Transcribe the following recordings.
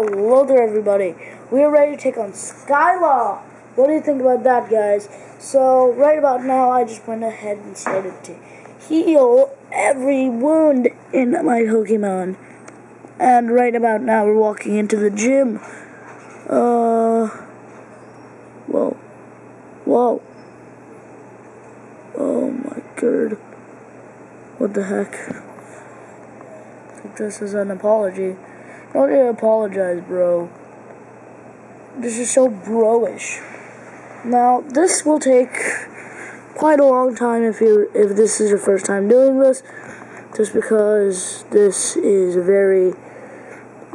Hello there, everybody. We are ready to take on Skyla. What do you think about that, guys? So, right about now, I just went ahead and started to heal every wound in my Pokemon. And right about now, we're walking into the gym. Uh. Whoa. Whoa. Oh my god. What the heck? This is an apology. Don't apologize, bro. This is so bro-ish. Now, this will take quite a long time if you if this is your first time doing this, just because this is very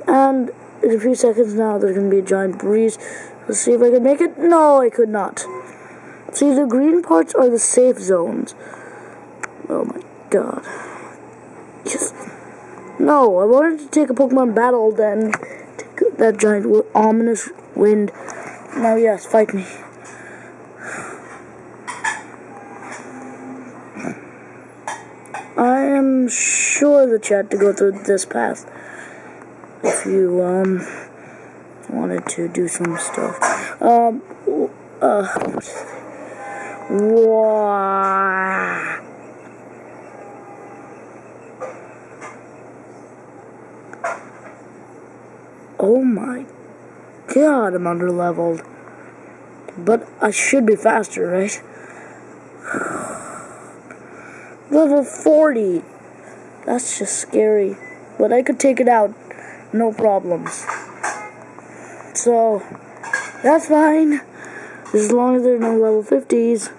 and in a few seconds now there's gonna be a giant breeze. Let's see if I can make it. No, I could not. See, the green parts are the safe zones. Oh my god. Yes. No, I wanted to take a Pokemon battle, then take that giant ominous wind. Now, yes, fight me. I am sure that you had to go through this path if you um wanted to do some stuff. Um, uh, wow. Oh my god, I'm under leveled. But I should be faster, right? Level 40. That's just scary. But I could take it out. No problems. So, that's fine. As long as there's no level 50s.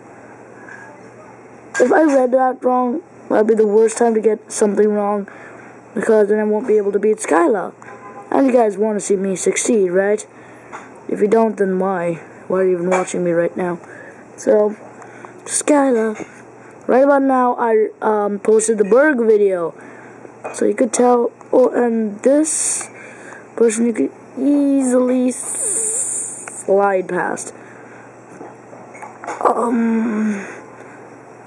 If I read that wrong, that'd be the worst time to get something wrong. Because then I won't be able to beat Skyla. And you guys want to see me succeed, right? If you don't, then why? Why are you even watching me right now? So, Skyla. Right about now, I um, posted the Burgh video. So you could tell, oh, and this person you could easily slide past. Um,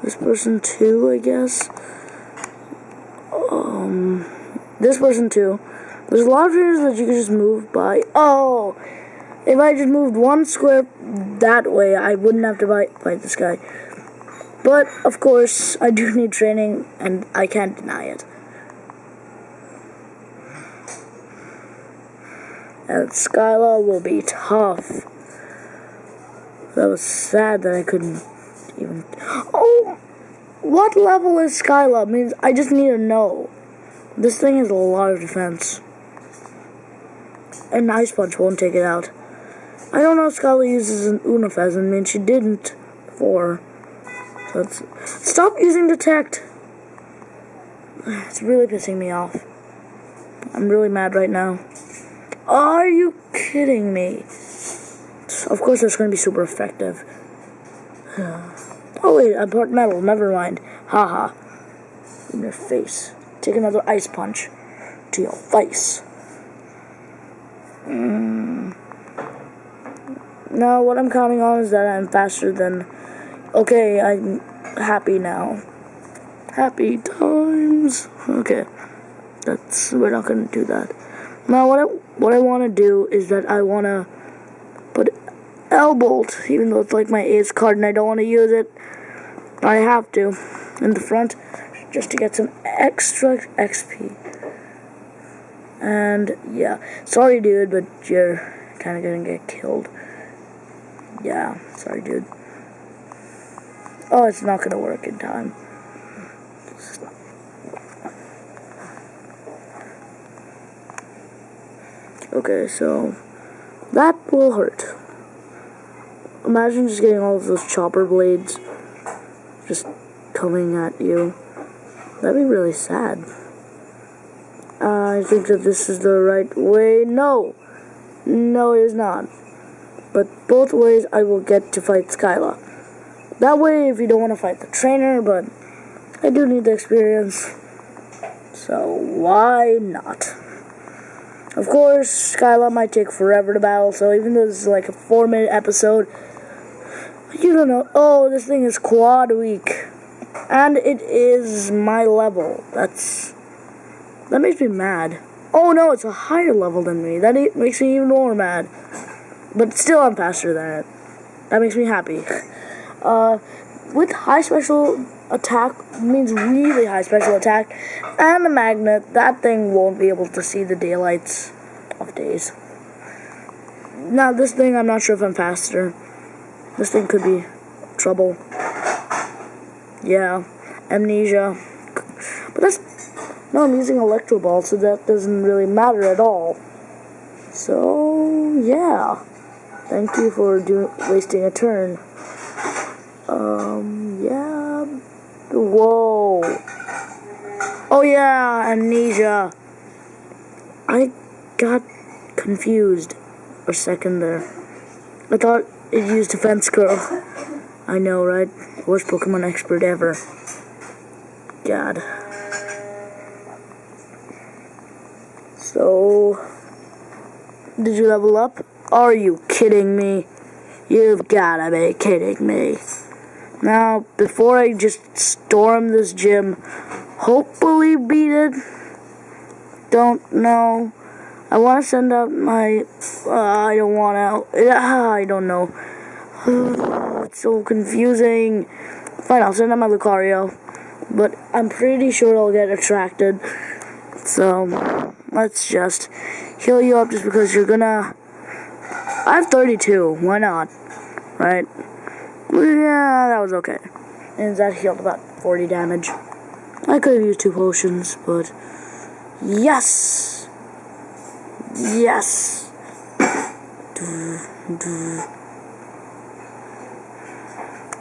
this person too, I guess. Um, this person too. There's a lot of areas that you can just move by. Oh, if I just moved one square that way, I wouldn't have to fight, fight this guy. But, of course, I do need training, and I can't deny it. And Skyla will be tough. That was sad that I couldn't even... Oh! What level is Skyla? Means I just need to know. This thing has a lot of defense. An Ice Punch won't take it out. I don't know if Skyla uses an Unifez, I mean, she didn't before. So stop using Detect. It's really pissing me off. I'm really mad right now. Are you kidding me? Of course, that's going to be super effective. oh, wait, I'm part metal. Never mind. Haha. In your face. Take another ice punch to your face. Mm. Now, what I'm counting on is that I'm faster than. Okay, I'm happy now. Happy times. Okay, that's we're not gonna do that. Now, what I what I want to do is that I want to put L-Bolt, even though it's like my ace card and I don't want to use it. I have to in the front just to get some extra XP. And yeah, sorry, dude, but you're kind of gonna get killed. Yeah, sorry, dude. Oh, it's not gonna work in time. Okay, so that will hurt. Imagine just getting all of those chopper blades just coming at you. That'd be really sad. I think that this is the right way. No! No, it is not. But both ways I will get to fight Skyla. That way, if you don't want to fight the trainer, but I do need the experience. So, why not? Of course, Skyla might take forever to battle, so even though this is like a four minute episode, you don't know. Oh, this thing is quad weak. And it is my level. That's. That makes me mad. Oh no, it's a higher level than me. That makes me even more mad. But still, I'm faster than it. That makes me happy. Uh, with high special attack means really high special attack and a magnet, that thing won't be able to see the daylights of days. Now, this thing, I'm not sure if I'm faster. This thing could be trouble. Yeah, amnesia. But that's. No, I'm using Electro Ball, so that doesn't really matter at all. So, yeah. Thank you for do- wasting a turn. Um, yeah. Whoa. Oh, yeah, amnesia. I got confused a second there. I thought it used Defense Curl. I know, right? Worst Pokemon expert ever. God. So, did you level up? Are you kidding me? You've gotta be kidding me. Now, before I just storm this gym, hopefully beat it, don't know. I want to send out my. Uh, I don't want to. Uh, I don't know. it's so confusing. Fine, I'll send out my Lucario. But I'm pretty sure I'll get attracted. So, let's just heal you up just because you're gonna. I have 32. Why not? Right? Yeah, that was okay. And that healed about 40 damage. I could have used two potions, but. Yes! Yes.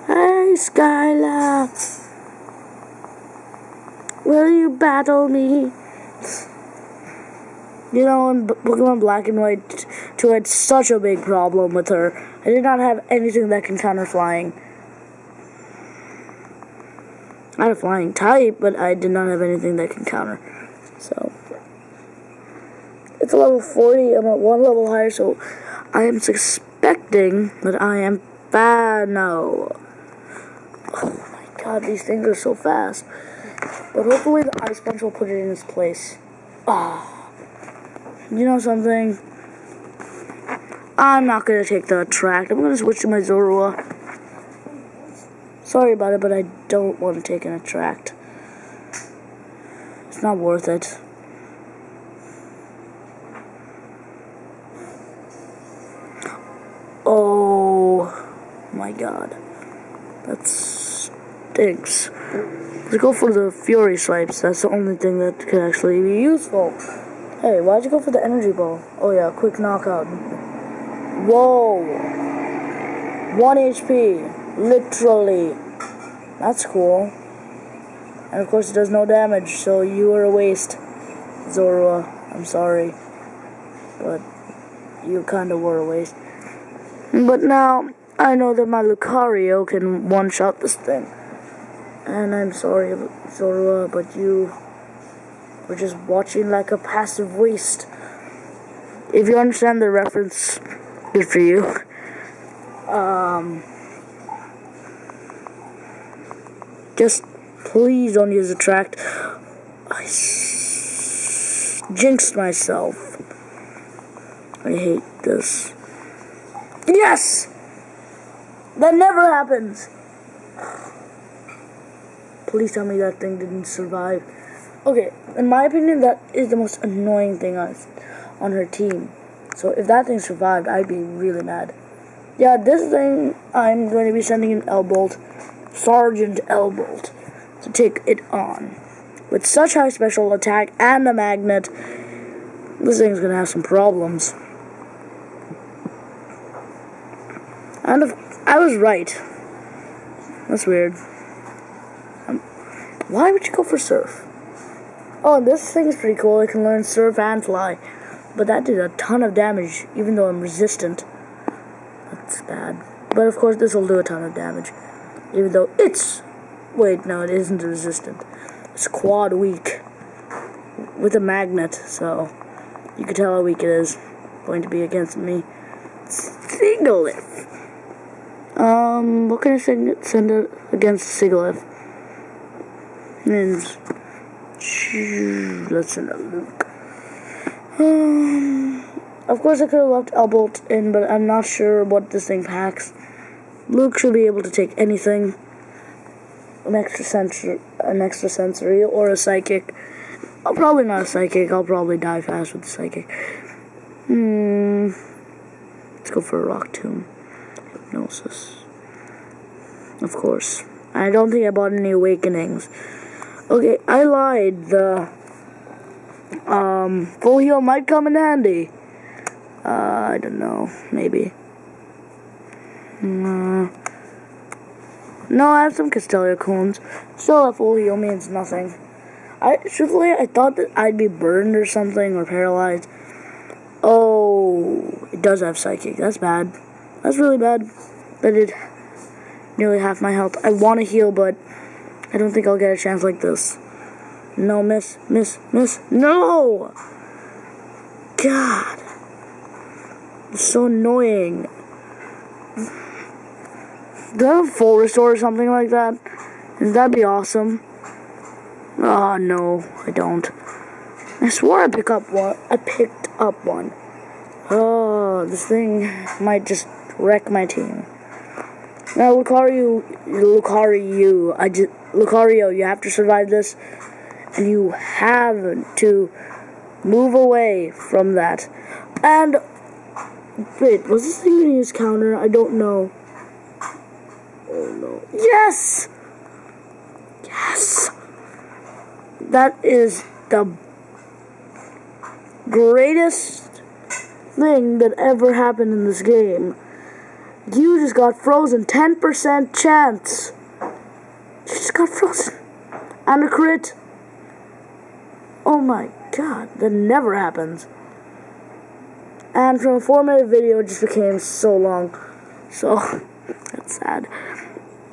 Hey, Skyla. Will you battle me? You know, in Pokemon Black and White 2 had such a big problem with her. I did not have anything that can counter flying. I had a flying type, but I did not have anything that can counter. So. It's a level 40. I'm at one level higher, so I am suspecting that I am bad now. Oh my god, these things are so fast. But hopefully the ice punch will put it in its place. Ah. You know something? I'm not gonna take the attract. I'm gonna switch to my Zorua. Sorry about it, but I don't want to take an attract. It's not worth it. Oh my god. That stinks. Let's go for the Fury Swipes. That's the only thing that can actually be useful. Hey, why'd you go for the Energy Ball? Oh yeah, quick knockout. Whoa. 1 HP. Literally. That's cool. And of course it does no damage, so you are a waste. Zorua, I'm sorry. But you kinda were a waste. But now, I know that my Lucario can one-shot this thing. And I'm sorry, Zorua, but you were just watching like a passive waste. If you understand the reference, good for you. Um, just please don't use attract. I jinxed myself. I hate this. Yes! That never happens. Please tell me that thing didn't survive. Okay, in my opinion, that is the most annoying thing on, on her team. So if that thing survived, I'd be really mad. Yeah, this thing, I'm going to be sending an L-Bolt, Sergeant L-Bolt, to take it on. With such high special attack and a magnet, this thing's going to have some problems. And if I was right. That's weird. Um, why would you go for surf? Oh, this thing's pretty cool. It can learn surf and fly. But that did a ton of damage, even though I'm resistant. That's bad. But of course, this will do a ton of damage. Even though it's... Wait, no, it isn't resistant. It's quad weak. With a magnet, so... You can tell how weak it is. Going to be against me. Sigilyph. Um, what can I send, send it against Sigilyph? Means, let's send Luke. Um, of course, I could have left Elbolt in, but I'm not sure what this thing packs. Luke should be able to take anything. An extra sensor, an extra sensory, or a psychic. I'll probably not a psychic. I'll probably die fast with the psychic. Hmm. Let's go for a rock tomb. Hypnosis. Of course. I don't think I bought any awakenings. Okay, I lied. The um full heal might come in handy. Uh, I don't know. Maybe. Uh, no, I have some Castelia cones. Still, a full heal means nothing. I truthfully, I thought that I'd be burned or something or paralyzed. Oh, it does have psychic. That's bad. That's really bad. That did nearly half my health. I want to heal, but I don't think I'll get a chance like this. No, miss, miss, miss. No! God. It's so annoying. Do I have full restore or something like that? That'd be awesome. Oh, no, I don't. I swore I picked up one. I picked up one. Oh, this thing might just wreck my team. Now, Lucario, Lucario, I just, Lucario, you have to survive this, and you have to move away from that. And, wait, was this thing gonna use counter? I don't know. Oh no. Yes! Yes! That is the greatest thing that ever happened in this game. You just got frozen. 10% chance. Got frozen. And a crit. Oh my god, that never happens. And from a four minute video, it just became so long. So, that's sad.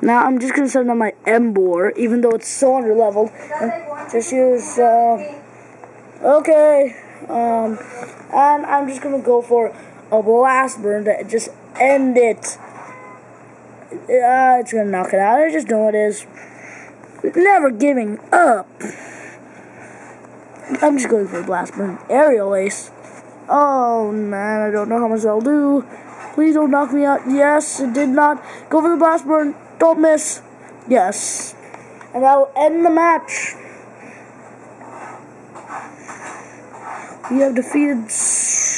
Now I'm just gonna send on my Emboar, even though it's so under leveled. Just use, uh, okay. Um, and I'm just gonna go for a blast burn to just end it. Uh, it's gonna knock it out. I just know it is. Never giving up. I'm just going for a blast burn. Aerial ace. Oh man, I don't know how much I'll do. Please don't knock me out. Yes, it did not. Go for the blast burn. Don't miss. Yes. And that will end the match. We have defeated Ska.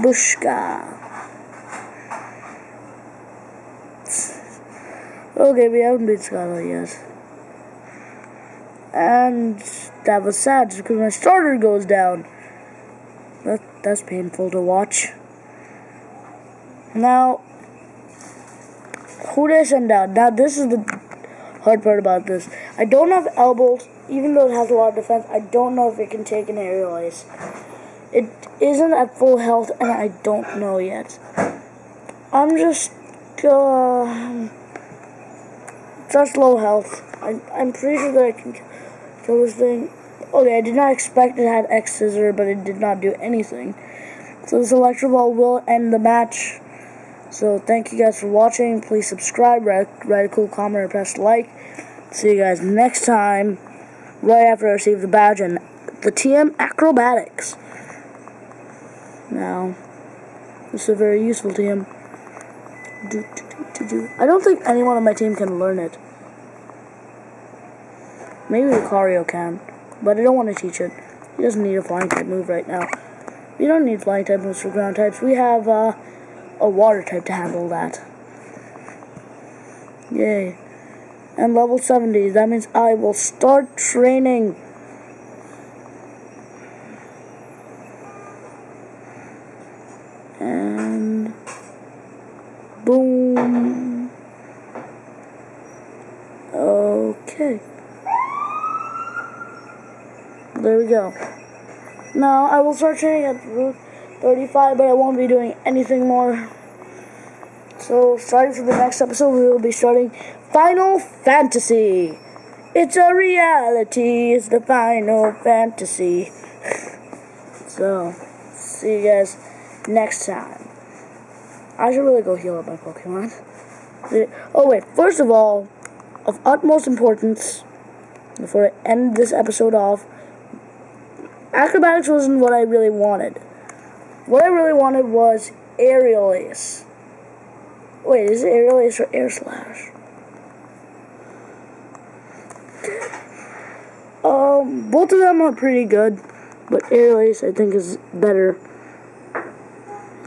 Bushka. Okay, we haven't beat Scarlet yet. And that was sad because my starter goes down. That, that's painful to watch. Now, who did I send? Now, this is the hard part about this. I don't have elbows, even though it has a lot of defense. I don't know if it can take an aerial ace. It isn't at full health, and I don't know yet. I'm just, uh, just low health. I'm, I'm pretty sure that I can kill this thing. Okay, I did not expect it had X Scissor, but it did not do anything. So this Electro Ball will end the match. So thank you guys for watching. Please subscribe, write, write a cool comment, or press like. See you guys next time, right after I receive the badge and the TM Acrobatics. Now, this is very useful him. Do, do, do, I don't think anyone on my team can learn it. Maybe Lucario can, but I don't want to teach it. He doesn't need a flying type move right now. We don't need flying type moves for ground types. We have uh, a water type to handle that. Yay. And level 70, that means I will start training. And boom. Okay. There we go. Now I will start training at Route 35, but I won't be doing anything more. So, starting for the next episode, we will be starting Final Fantasy. It's a reality, it's the Final Fantasy. so, see you guys next time. I should really go heal up my Pokemon. Oh, wait, first of all, of utmost importance, before I end this episode off. Acrobatics wasn't what I really wanted. What I really wanted was aerial ace. Wait, is it aerial ace or air slash? Um, both of them are pretty good, but aerial ace I think is better.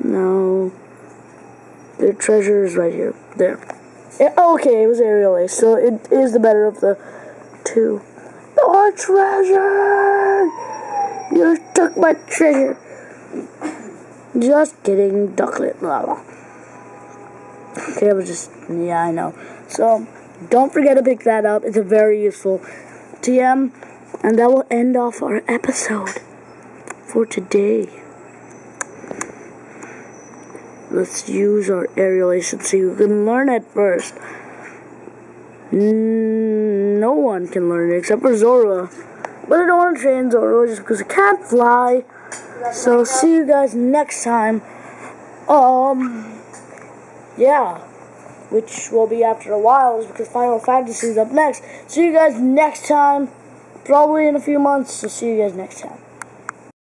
No, their treasure is right here. There. Yeah, okay, it was aerial ace, so it is the better of the two. Your treasure! You took my treasure. Just kidding, Ducklett. Blah. Okay, I was just, yeah, I know. So, don't forget to pick that up. It's a very useful TM. And that will end off our episode for today. Let's use our aerialation so you can learn it first. No one can learn it except for Zorua. But I don't want to train Zorua just because I can't fly. So see you guys next time. Um, yeah, which will be after a while is because Final Fantasy is up next. See you guys next time, probably in a few months. So see you guys next time.